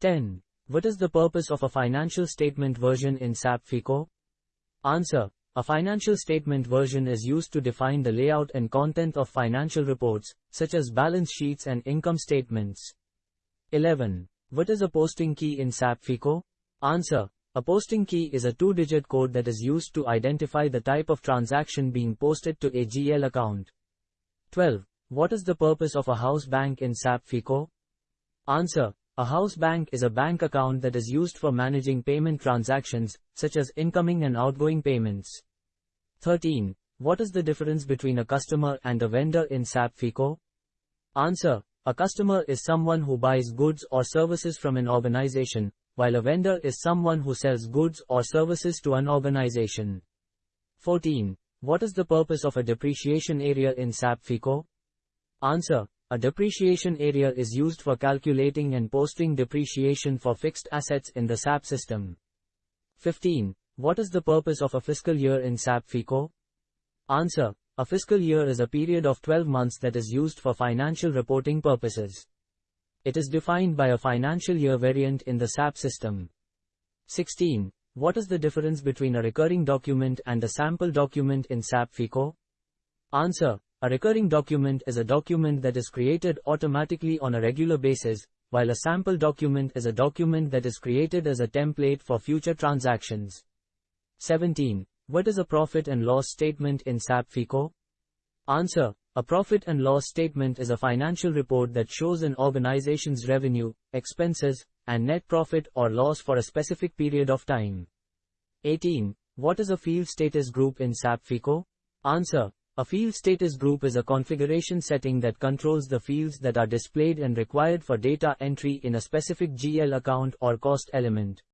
10. What is the purpose of a financial statement version in SAP FICO? Answer. A financial statement version is used to define the layout and content of financial reports, such as balance sheets and income statements. 11. What is a posting key in SAP FICO? Answer. A posting key is a two-digit code that is used to identify the type of transaction being posted to a GL account. 12. What is the purpose of a house bank in SAP FICO? Answer. A house bank is a bank account that is used for managing payment transactions, such as incoming and outgoing payments. 13. What is the difference between a customer and a vendor in SAP FICO? Answer. A customer is someone who buys goods or services from an organization, while a vendor is someone who sells goods or services to an organization. 14. What is the purpose of a depreciation area in SAP FICO? Answer. A depreciation area is used for calculating and posting depreciation for fixed assets in the SAP system. 15. What is the purpose of a fiscal year in SAP FICO? Answer. A fiscal year is a period of 12 months that is used for financial reporting purposes. It is defined by a financial year variant in the SAP system. 16. What is the difference between a recurring document and a sample document in SAP FICO? Answer. A recurring document is a document that is created automatically on a regular basis, while a sample document is a document that is created as a template for future transactions. 17. What is a profit and loss statement in SAP FICO? Answer. A profit and loss statement is a financial report that shows an organization's revenue, expenses, and net profit or loss for a specific period of time. 18. What is a field status group in SAP FICO? Answer. A field status group is a configuration setting that controls the fields that are displayed and required for data entry in a specific GL account or cost element.